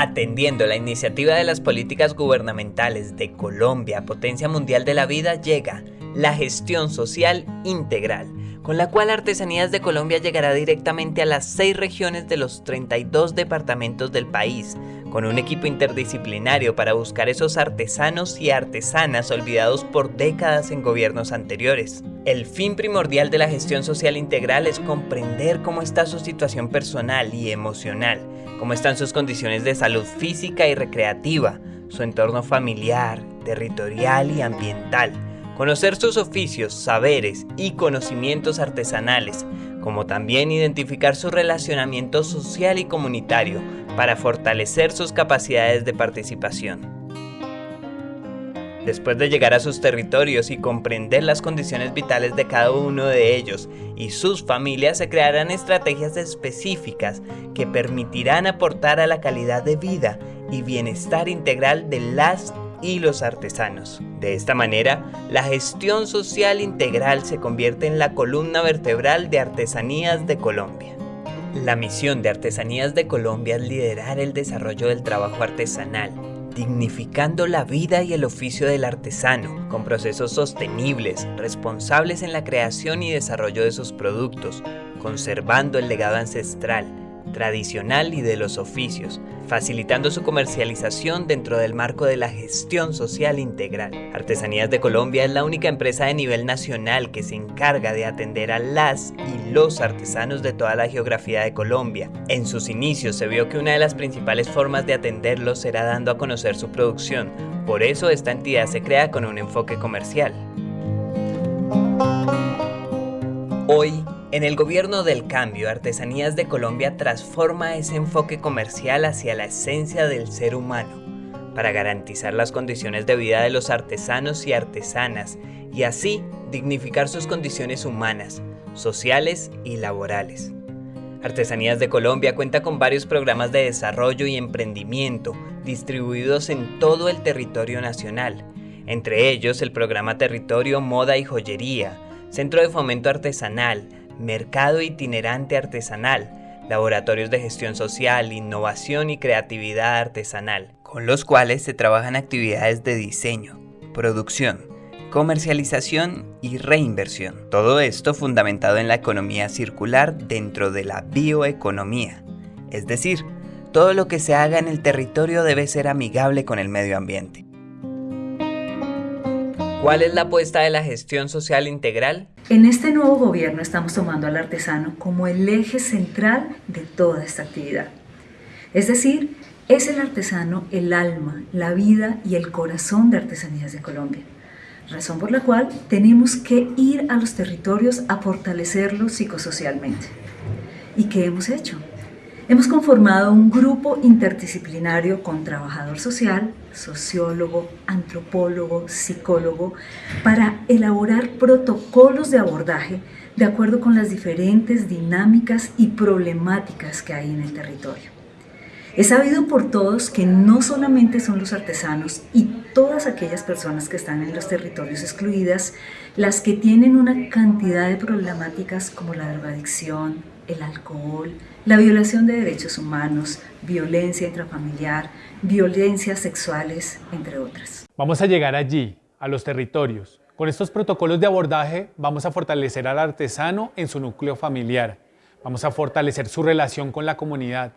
Atendiendo la iniciativa de las políticas gubernamentales de Colombia, potencia mundial de la vida, llega la gestión social integral, con la cual Artesanías de Colombia llegará directamente a las seis regiones de los 32 departamentos del país, con un equipo interdisciplinario para buscar esos artesanos y artesanas olvidados por décadas en gobiernos anteriores. El fin primordial de la gestión social integral es comprender cómo está su situación personal y emocional, cómo están sus condiciones de salud física y recreativa, su entorno familiar, territorial y ambiental, conocer sus oficios, saberes y conocimientos artesanales, como también identificar su relacionamiento social y comunitario para fortalecer sus capacidades de participación. Después de llegar a sus territorios y comprender las condiciones vitales de cada uno de ellos y sus familias, se crearán estrategias específicas que permitirán aportar a la calidad de vida y bienestar integral de las y los artesanos. De esta manera, la gestión social integral se convierte en la columna vertebral de Artesanías de Colombia. La misión de Artesanías de Colombia es liderar el desarrollo del trabajo artesanal dignificando la vida y el oficio del artesano, con procesos sostenibles, responsables en la creación y desarrollo de sus productos, conservando el legado ancestral, tradicional y de los oficios, facilitando su comercialización dentro del marco de la gestión social integral. Artesanías de Colombia es la única empresa de nivel nacional que se encarga de atender a las y los artesanos de toda la geografía de Colombia. En sus inicios se vio que una de las principales formas de atenderlos era dando a conocer su producción, por eso esta entidad se crea con un enfoque comercial. Hoy, en el gobierno del cambio, Artesanías de Colombia transforma ese enfoque comercial hacia la esencia del ser humano, para garantizar las condiciones de vida de los artesanos y artesanas, y así dignificar sus condiciones humanas, sociales y laborales. Artesanías de Colombia cuenta con varios programas de desarrollo y emprendimiento distribuidos en todo el territorio nacional, entre ellos el programa Territorio Moda y Joyería, Centro de Fomento Artesanal, mercado itinerante artesanal, laboratorios de gestión social, innovación y creatividad artesanal, con los cuales se trabajan actividades de diseño, producción, comercialización y reinversión. Todo esto fundamentado en la economía circular dentro de la bioeconomía, es decir, todo lo que se haga en el territorio debe ser amigable con el medio ambiente. ¿Cuál es la apuesta de la gestión social integral? En este nuevo gobierno estamos tomando al artesano como el eje central de toda esta actividad. Es decir, es el artesano el alma, la vida y el corazón de Artesanías de Colombia. Razón por la cual tenemos que ir a los territorios a fortalecerlos psicosocialmente. ¿Y qué hemos hecho? Hemos conformado un grupo interdisciplinario con trabajador social, sociólogo, antropólogo, psicólogo, para elaborar protocolos de abordaje de acuerdo con las diferentes dinámicas y problemáticas que hay en el territorio. Es sabido por todos que no solamente son los artesanos y todas aquellas personas que están en los territorios excluidas las que tienen una cantidad de problemáticas como la drogadicción, el alcohol, la violación de derechos humanos, violencia intrafamiliar, violencias sexuales, entre otras. Vamos a llegar allí, a los territorios. Con estos protocolos de abordaje vamos a fortalecer al artesano en su núcleo familiar. Vamos a fortalecer su relación con la comunidad.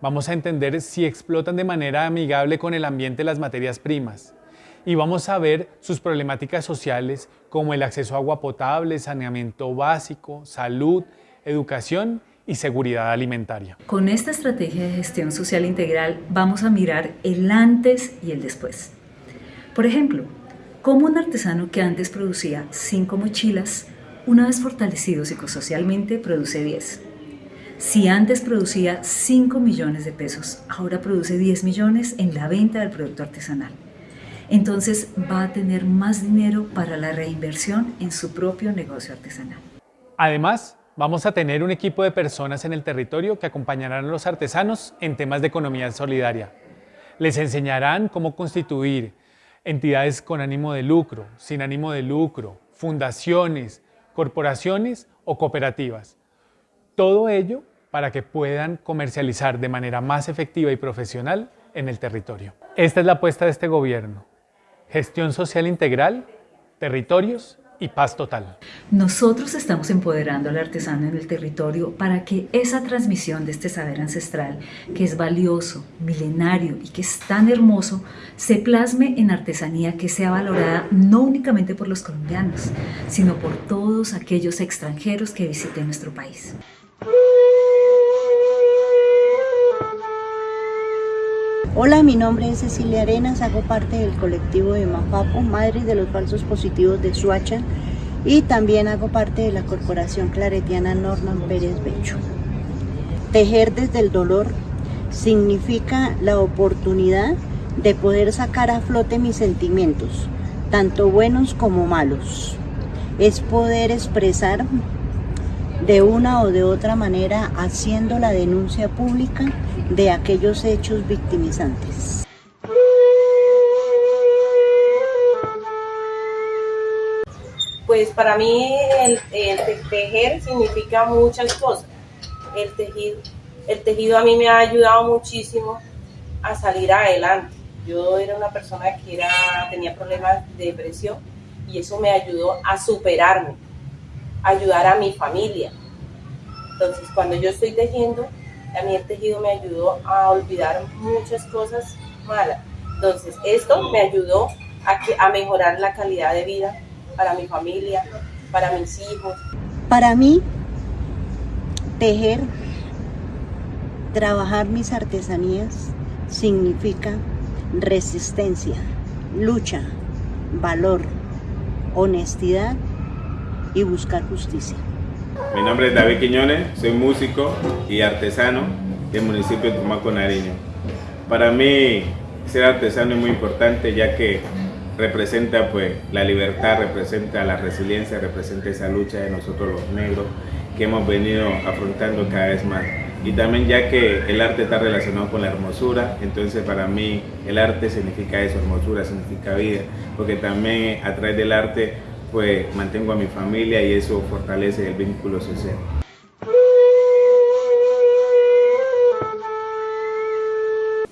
Vamos a entender si explotan de manera amigable con el ambiente las materias primas. Y vamos a ver sus problemáticas sociales como el acceso a agua potable, saneamiento básico, salud, educación y seguridad alimentaria. Con esta estrategia de gestión social integral vamos a mirar el antes y el después. Por ejemplo, cómo un artesano que antes producía 5 mochilas, una vez fortalecido psicosocialmente, produce 10. Si antes producía 5 millones de pesos, ahora produce 10 millones en la venta del producto artesanal. Entonces va a tener más dinero para la reinversión en su propio negocio artesanal. Además, Vamos a tener un equipo de personas en el territorio que acompañarán a los artesanos en temas de economía solidaria. Les enseñarán cómo constituir entidades con ánimo de lucro, sin ánimo de lucro, fundaciones, corporaciones o cooperativas. Todo ello para que puedan comercializar de manera más efectiva y profesional en el territorio. Esta es la apuesta de este gobierno. Gestión social integral, territorios y paz total. Nosotros estamos empoderando al artesano en el territorio para que esa transmisión de este saber ancestral, que es valioso, milenario y que es tan hermoso, se plasme en artesanía que sea valorada no únicamente por los colombianos, sino por todos aquellos extranjeros que visiten nuestro país. Hola, mi nombre es Cecilia Arenas, hago parte del colectivo de Mapapo, Madre de los Falsos Positivos de Suacha, y también hago parte de la corporación claretiana Norman Pérez Becho. Tejer desde el dolor significa la oportunidad de poder sacar a flote mis sentimientos, tanto buenos como malos. Es poder expresar de una o de otra manera haciendo la denuncia pública de aquellos hechos victimizantes. Pues para mí el, tejer significa muchas cosas. El tejido, el tejido a mí me ha ayudado muchísimo a salir adelante. Yo era una persona que era, tenía problemas de depresión y eso me ayudó a superarme, ayudar a mi familia. Entonces, cuando yo estoy tejiendo, a mí el tejido me ayudó a olvidar muchas cosas malas. Entonces, esto me ayudó a, que, a mejorar la calidad de vida para mi familia, para mis hijos. Para mí, tejer, trabajar mis artesanías significa resistencia, lucha, valor, honestidad y buscar justicia. Mi nombre es David Quiñones, soy músico y artesano del municipio de Tumaco, Nariño. Para mí ser artesano es muy importante ya que representa pues la libertad, representa la resiliencia, representa esa lucha de nosotros los negros que hemos venido afrontando cada vez más. Y también ya que el arte está relacionado con la hermosura, entonces para mí el arte significa eso, hermosura significa vida, porque también a través del arte pues mantengo a mi familia y eso fortalece el vínculo social.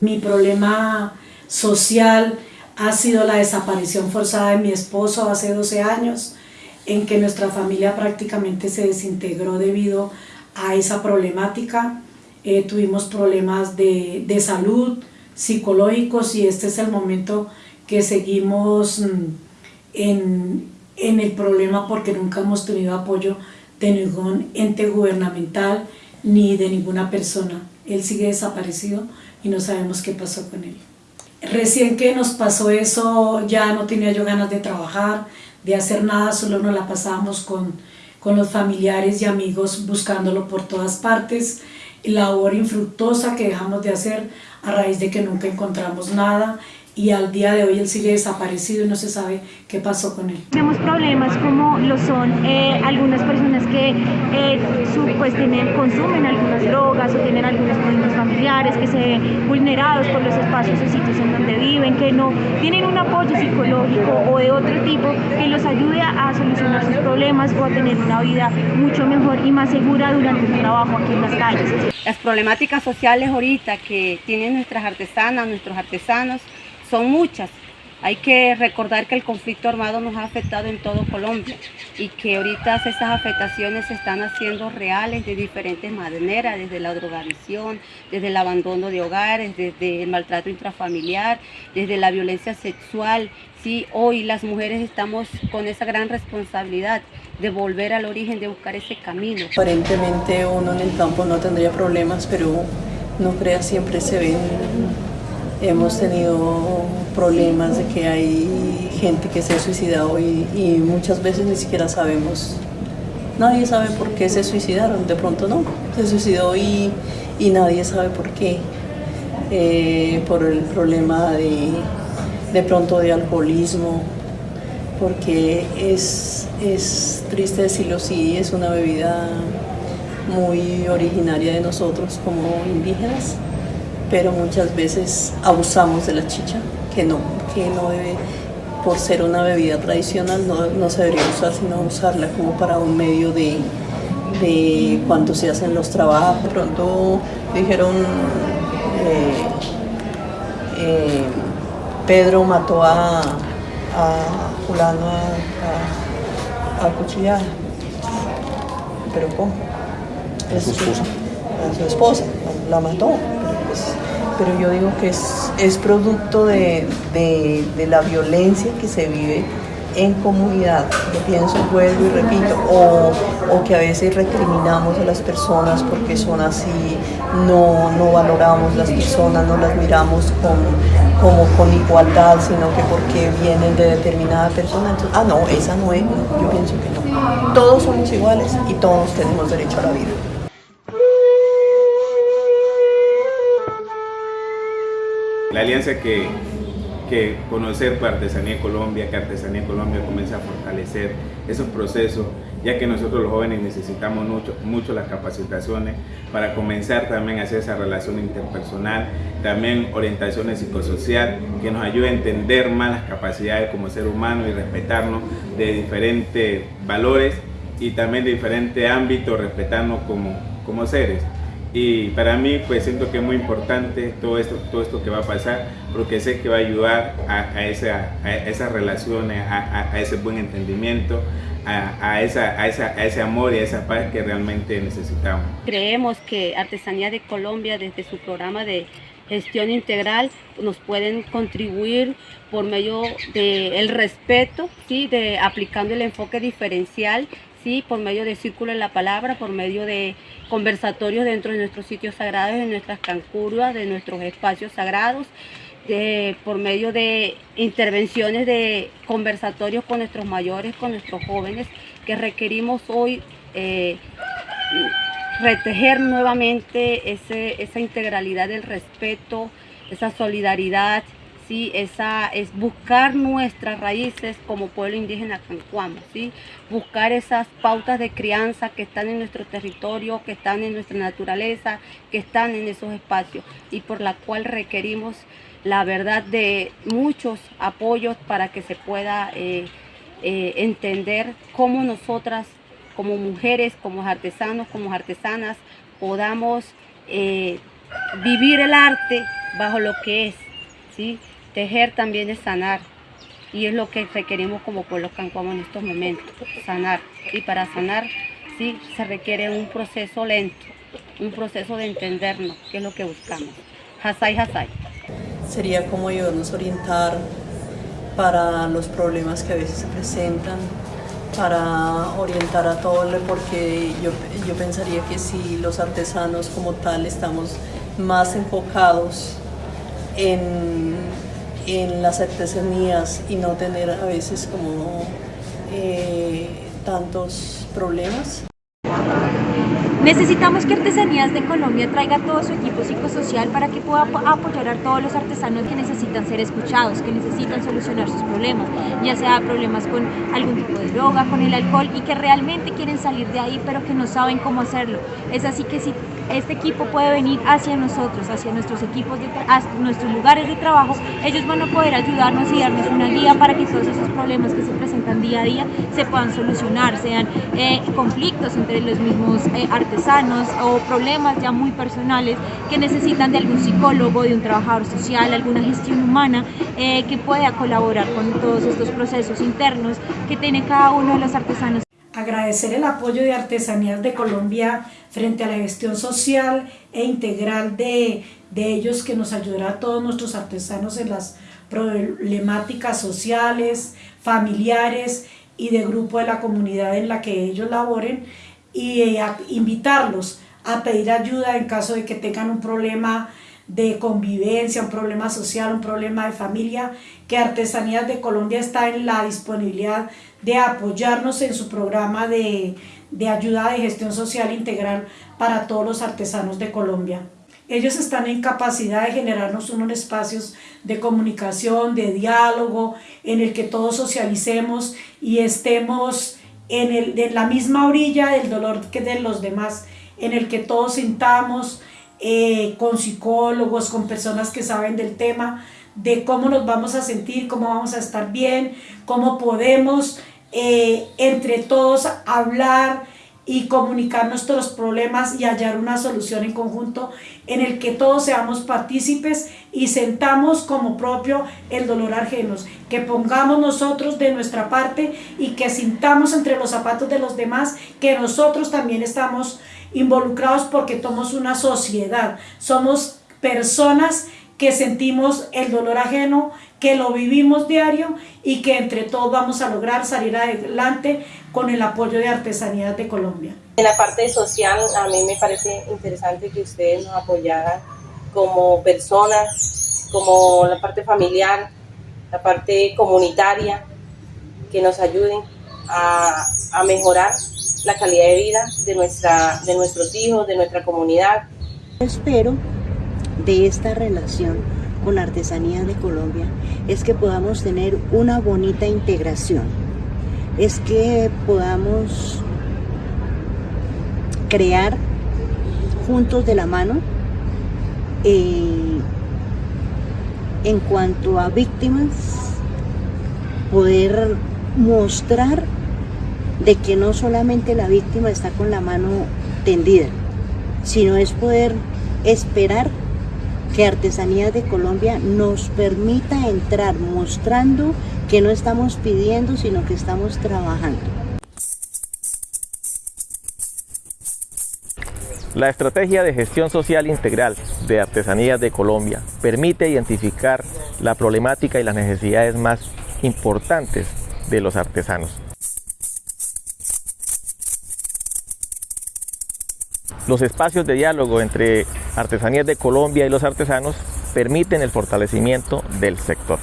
Mi problema social ha sido la desaparición forzada de mi esposo hace 12 años, en que nuestra familia prácticamente se desintegró debido a esa problemática. Eh, tuvimos problemas de, de salud, psicológicos y este es el momento que seguimos mm, en, en el problema porque nunca hemos tenido apoyo de ningún ente gubernamental ni de ninguna persona. Él sigue desaparecido y no sabemos qué pasó con él. Recién que nos pasó eso ya no tenía yo ganas de trabajar, de hacer nada, solo nos la pasábamos con, con los familiares y amigos buscándolo por todas partes. Labor infructuosa que dejamos de hacer a raíz de que nunca encontramos nada y al día de hoy él sigue desaparecido y no se sabe qué pasó con él. Tenemos problemas como lo son eh, algunas personas que eh, pues tienen, consumen algunas drogas o tienen algunos problemas familiares, que se ven vulnerados por los espacios o sitios en donde viven, que no tienen un apoyo psicológico o de otro tipo que los ayude a solucionar sus problemas o a tener una vida mucho mejor y más segura durante el trabajo aquí en las calles. Las problemáticas sociales ahorita que tienen nuestras artesanas, nuestros artesanos, son muchas. Hay que recordar que el conflicto armado nos ha afectado en todo Colombia y que ahorita esas afectaciones se están haciendo reales de diferentes maneras, desde la drogadicción, desde el abandono de hogares, desde el maltrato intrafamiliar, desde la violencia sexual. Sí, hoy las mujeres estamos con esa gran responsabilidad de volver al origen, de buscar ese camino. Aparentemente uno en el campo no tendría problemas, pero no crea siempre se ven Hemos tenido problemas de que hay gente que se ha suicidado y, muchas veces ni siquiera sabemos, nadie sabe por qué se suicidaron, de pronto no, se suicidó y, nadie sabe por qué, eh, por el problema de, de pronto de alcoholismo, porque es, es triste decirlo, sí, es una bebida muy originaria de nosotros como indígenas pero muchas veces abusamos de la chicha, que no, que no debe, por ser una bebida tradicional, no, se debería usar, sino usarla como para un medio de, de cuando se hacen los trabajos. De pronto dijeron, eh, eh, Pedro mató a, a fulano a, a, cuchillada. Pero ¿cómo? A su esposa. A su esposa, la mató. Pero, yo digo que es, es producto de, de, de la violencia que se vive en comunidad, yo pienso, vuelvo y repito, o, o, que a veces recriminamos a las personas porque son así, no, no valoramos las personas, no las miramos con, como con igualdad, sino que porque vienen de determinada persona, entonces, ah no, esa no es, yo pienso que no. Todos somos iguales y todos tenemos derecho a la vida. La alianza que que conocer para Artesanía Colombia, que Artesanía Colombia comience a fortalecer esos procesos, ya que nosotros los jóvenes necesitamos mucho, mucho las capacitaciones para comenzar también a hacer esa relación interpersonal, también orientaciones psicosocial, que nos ayude a entender más las capacidades como ser humano y respetarnos de diferentes valores y también de diferentes ámbitos, respetarnos como, como seres. Y para mí, pues siento que es muy importante todo esto, todo esto que va a pasar, porque sé que va a ayudar a, esa, a esas relaciones, a, ese buen entendimiento, a, esa, a, ese amor y a esa paz que realmente necesitamos. Creemos que Artesanía de Colombia, desde su programa de gestión integral, nos pueden contribuir por medio del respeto, ¿sí? de aplicando el enfoque diferencial por medio de Círculo en la Palabra, por medio de conversatorios dentro de nuestros sitios sagrados, de nuestras cancurvas, de nuestros espacios sagrados, por medio de intervenciones de conversatorios con nuestros mayores, con nuestros jóvenes, que requerimos hoy eh, retejer nuevamente esa integralidad del respeto, esa solidaridad, ¿sí? Esa, es buscar nuestras raíces como pueblo indígena cancuamo, ¿sí? buscar esas pautas de crianza que están en nuestro territorio, que están en nuestra naturaleza, que están en esos espacios y por la cual requerimos la verdad de muchos apoyos para que se pueda eh, eh, entender cómo nosotras como mujeres, como artesanos, como artesanas, podamos eh, vivir el arte bajo lo que es, ¿sí? Tejer también es sanar y es lo que requerimos como pueblo cancuamo en estos momentos, sanar. Y para sanar sí se requiere un proceso lento, un proceso de entendernos, que es lo que buscamos. Hasai, hasai. Sería como ayudarnos a orientar para los problemas que a veces se presentan, para orientar a todo, porque yo, yo pensaría que si los artesanos como tal estamos más enfocados en en las artesanías y no tener a veces como eh, tantos problemas. Necesitamos que Artesanías de Colombia traiga todo su equipo psicosocial para que pueda apoyar a todos los artesanos que necesitan ser escuchados, que necesitan solucionar sus problemas, ya sea problemas con algún tipo de droga, con el alcohol y que realmente quieren salir de ahí pero que no saben cómo hacerlo. Es así que si este equipo puede venir hacia nosotros, hacia nuestros equipos, de nuestros lugares de trabajo, ellos van a poder ayudarnos y darnos una guía para que todos esos problemas que se presentan día a día se puedan solucionar, sean eh, conflictos entre los mismos eh, artesanos o problemas ya muy personales que necesitan de algún psicólogo, de un trabajador social, alguna gestión humana eh, que pueda colaborar con todos estos procesos internos que tiene cada uno de los artesanos agradecer el apoyo de Artesanías de Colombia frente a la gestión social e integral de, de ellos que nos ayudará a todos nuestros artesanos en las problemáticas sociales, familiares y de grupo de la comunidad en la que ellos laboren y eh, invitarlos a pedir ayuda en caso de que tengan un problema de convivencia, un problema social, un problema de familia, que Artesanías de Colombia está en la disponibilidad de apoyarnos en su programa de, de ayuda de gestión social integral para todos los artesanos de Colombia. Ellos están en capacidad de generarnos unos espacios de comunicación, de diálogo, en el que todos socialicemos y estemos en, el, en la misma orilla del dolor que de los demás, en el que todos sintamos eh, con psicólogos, con personas que saben del tema, de cómo nos vamos a sentir, cómo vamos a estar bien, cómo podemos eh, entre todos hablar y comunicar nuestros problemas y hallar una solución en conjunto en el que todos seamos partícipes y sentamos como propio el dolor ajenos, que pongamos nosotros de nuestra parte y que sintamos entre los zapatos de los demás que nosotros también estamos involucrados porque somos una sociedad, somos personas que sentimos el dolor ajeno, que lo vivimos diario y que entre todos vamos a lograr salir adelante con el apoyo de Artesanías de Colombia. En la parte social, a mí me parece interesante que ustedes nos apoyaran como personas, como la parte familiar, la parte comunitaria, que nos ayuden a, a mejorar la calidad de vida de, nuestra, de nuestros hijos, de nuestra comunidad. Espero de esta relación con Artesanías de Colombia es que podamos tener una bonita integración, es que podamos crear juntos de la mano eh, en cuanto a víctimas, poder mostrar de que no solamente la víctima está con la mano tendida, sino es poder esperar que Artesanías de Colombia nos permita entrar mostrando que no estamos pidiendo, sino que estamos trabajando. La estrategia de gestión social integral de Artesanías de Colombia permite identificar la problemática y las necesidades más importantes de los artesanos. Los espacios de diálogo entre Artesanías de Colombia y los artesanos permiten el fortalecimiento del sector.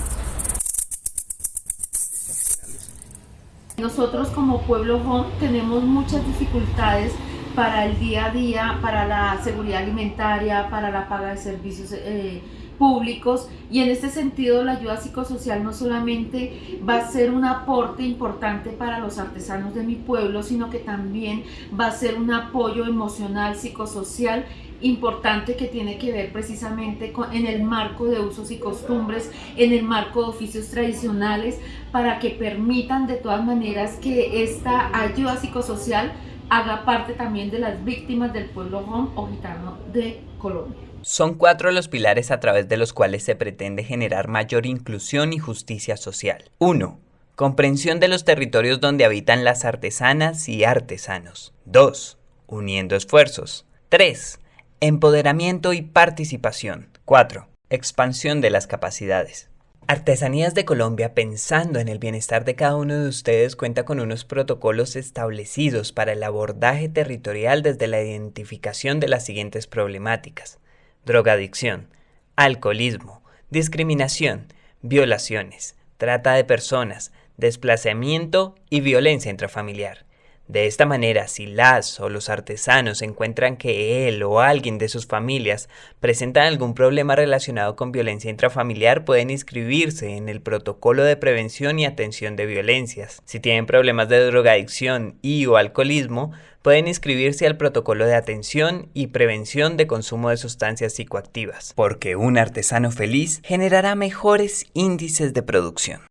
Nosotros como Pueblo Home tenemos muchas dificultades para el día a día, para la seguridad alimentaria, para la paga de servicios eh, públicos y en este sentido la ayuda psicosocial no solamente va a ser un aporte importante para los artesanos de mi pueblo, sino que también va a ser un apoyo emocional, psicosocial importante que tiene que ver precisamente con, en el marco de usos y costumbres, en el marco de oficios tradicionales, para que permitan de todas maneras que esta ayuda psicosocial haga parte también de las víctimas del pueblo home o gitano de Son cuatro los pilares a través de los cuales se pretende generar mayor inclusión y justicia social. 1. Comprensión de los territorios donde habitan las artesanas y artesanos. 2. Uniendo esfuerzos. 3. Empoderamiento y participación. 4. Expansión de las capacidades. Artesanías de Colombia, pensando en el bienestar de cada uno de ustedes, cuenta con unos protocolos establecidos para el abordaje territorial desde la identificación de las siguientes problemáticas drogadicción, alcoholismo, discriminación, violaciones, trata de personas, desplazamiento y violencia intrafamiliar. De esta manera, si las o los artesanos encuentran que él o alguien de sus familias presentan algún problema relacionado con violencia intrafamiliar, pueden inscribirse en el protocolo de prevención y atención de violencias. Si tienen problemas de drogadicción y o alcoholismo, pueden inscribirse al protocolo de atención y prevención de consumo de sustancias psicoactivas, porque un artesano feliz generará mejores índices de producción.